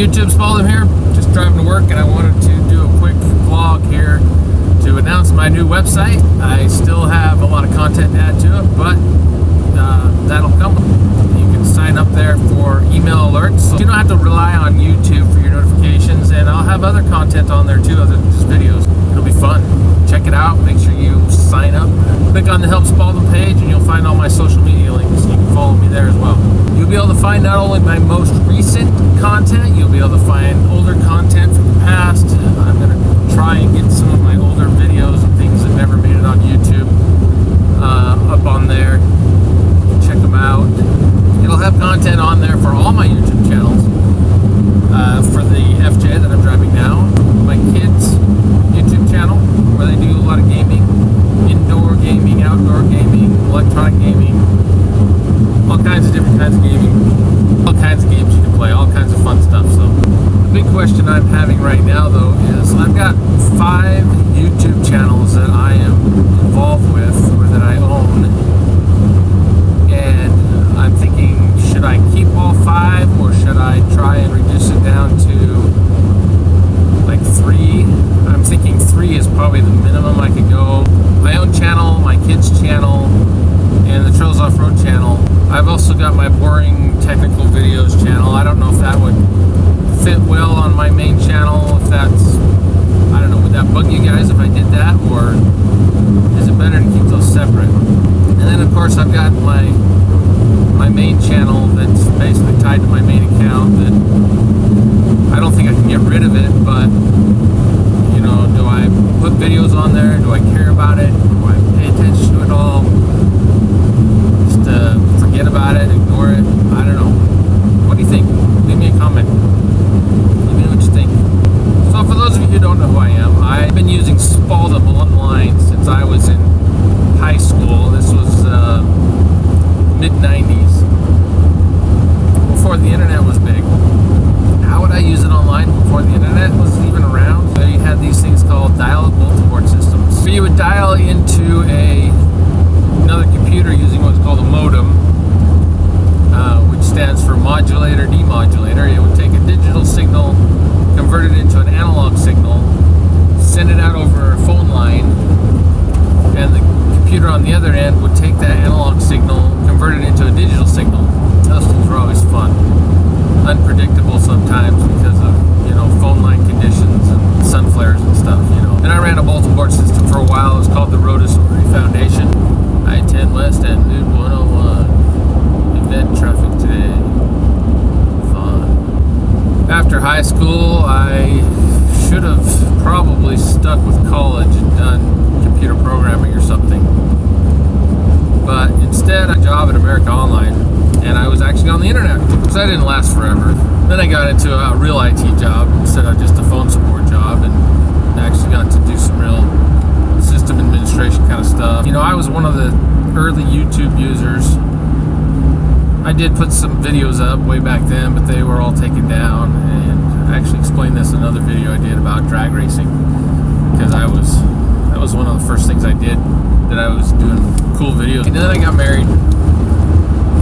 YouTube, Spalding here. Just driving to work, and I wanted to do a quick vlog here to announce my new website. I still have a lot of content to add to it, but uh, that'll come. You can sign up there for email alerts. So you don't have to rely on YouTube for your notifications, and I'll have other content on there too, other than just videos. It'll be fun. Check it out. Make sure you sign up. Click on the Help Spalding page, and you'll find all my social media links. You can follow me there as well. You'll be able to find not only my most recent content, you'll be able to find older content from the past. I'm going to try and get some of my older videos and things that never made it on YouTube uh, up on there. Check them out. It'll have content on there for all my YouTube channels. Uh, for the FJ that I'm driving now, my kids' YouTube channel, where they do a lot of gaming, indoor gaming, outdoor gaming, electronic gaming, all kinds of gaming, all kinds of games you can play, all kinds of fun stuff. So the big question I'm having right now, though, is I've got five YouTube channels that I am involved with or that I own, and I'm thinking, should I keep all five or should I try and reduce it down to like three? I'm thinking three is probably the minimum I could go. My own channel, my kids' channel, and the Trails Off Road channel. I've also got my boring technical videos channel. I don't know if that would fit well on my main channel. If that's, I don't know, would that bug you guys if I did that, or is it better to keep those separate? And then of course I've got my my main channel that's basically tied to my main account that I don't think I can get rid of it, but you know, do I put videos on there? Do I care about it? Do I pay attention to it all? Just uh, forget about it, ignore it? I don't know. What do you think? Leave me a comment. Let me know what you think. So for those of you who don't know who I am, I've been using Spalding online since I was in high school. This was uh, mid 90s, before the internet was big. How would I use it online before the internet was even around? So you had these things called dial-up multi-port systems. So you would into a another computer using what's called a modem, uh, which stands for modulator demodulator. It would take a digital signal, convert it into an analog signal, send it out over a phone line, and the computer on the other end would take that analog signal, convert it into a digital signal. Those things were always fun. Unpredictable sometimes because of, you know, phone line conditions and sun flares and stuff, you know. And I ran a multi-port system for a while. It was called the Rotus Foundation. I-10 West and Nude 101. Event traffic today. Fun. After high school, I should have probably stuck with college and done computer programming or something. But instead, I a job at America Online, and I was actually on the internet. So that didn't last forever. Then I got into a real IT job instead of just a phone support job, and actually got to do some real system administration kind of stuff. You know, I was one of the early YouTube users. I did put some videos up way back then, but they were all taken down. And I actually explained this in another video I did about drag racing because I was that was one of the first things I did that I was doing cool videos. And then I got married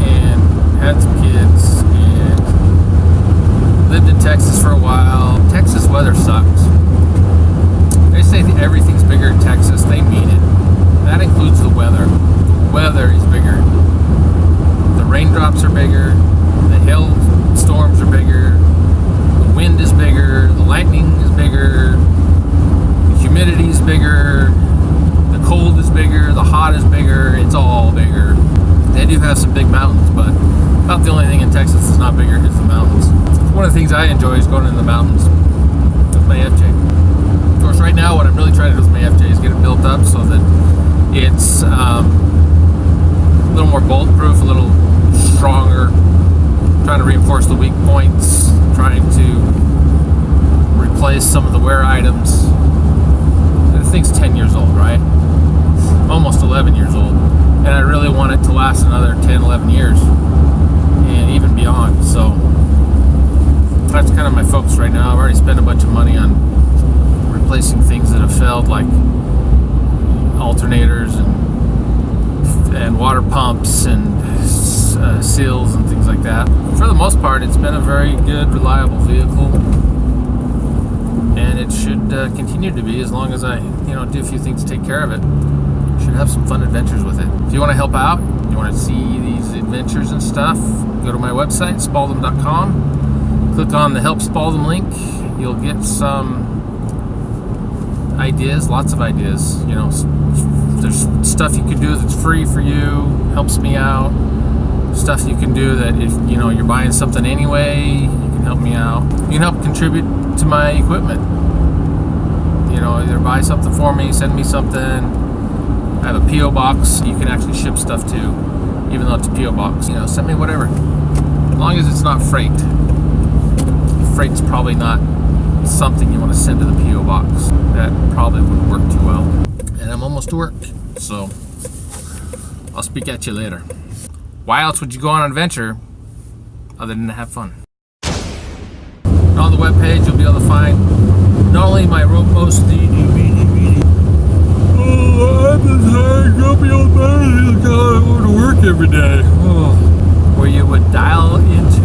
and had some kids and lived in Texas for a while. Texas weather sucks. They say everything's bigger in Texas. They mean it. That includes the weather. The weather is bigger. Raindrops are bigger. The hail storms are bigger. The wind is bigger. The lightning is bigger. The humidity is bigger. The cold is bigger. The hot is bigger. It's all bigger. They do have some big mountains, but about the only thing in Texas that's not bigger is the mountains. One of the things I enjoy is going in the mountains with my FJ. Of course, right now, what I'm really trying to do with my FJ is get it built up so that it's um, a little more bolt-proof, a little stronger. Trying to reinforce the weak points, trying to replace some of the wear items. The thing's 10 years old, right? Almost 11 years old. And I really want it to last another 10, 11 years and even beyond. So that's kind of my focus right now. I've already spent a bunch of money on replacing things that have failed, like alternators and and water pumps and uh, seals and things like that. For the most part, it's been a very good, reliable vehicle, and it should uh, continue to be as long as I, you know, do a few things to take care of it. Should have some fun adventures with it. If you want to help out, you want to see these adventures and stuff, go to my website, spalding.com. Click on the Help Spalding link. You'll get some ideas, lots of ideas. You know, there's stuff you can do that's free for you, helps me out. Stuff you can do that if you know you're buying something anyway, you can help me out. You can help contribute to my equipment. You know, either buy something for me, send me something. I have a PO box you can actually ship stuff to, even though it's a PO box. You know, send me whatever, as long as it's not freight. Freight's probably not something you want to send to the PO box. That probably wouldn't work too well. And I'm almost to work, so I'll speak at you later. Why else would you go on an adventure other than to have fun? And on the webpage, you'll be able to find not only my rope post DVD, Oh, I'm just tired, grumpy old man. I go to work every day. Oh. Where you would dial into